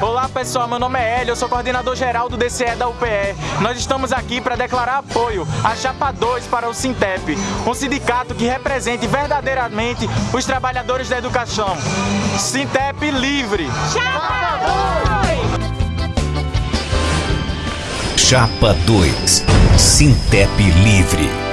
Olá pessoal, meu nome é Hélio, eu sou coordenador geral do DCE da UPE. Nós estamos aqui para declarar apoio à Chapa 2 para o Sintep, um sindicato que represente verdadeiramente os trabalhadores da educação. Sintep livre! Chapa 2! Chapa 2 Sintep livre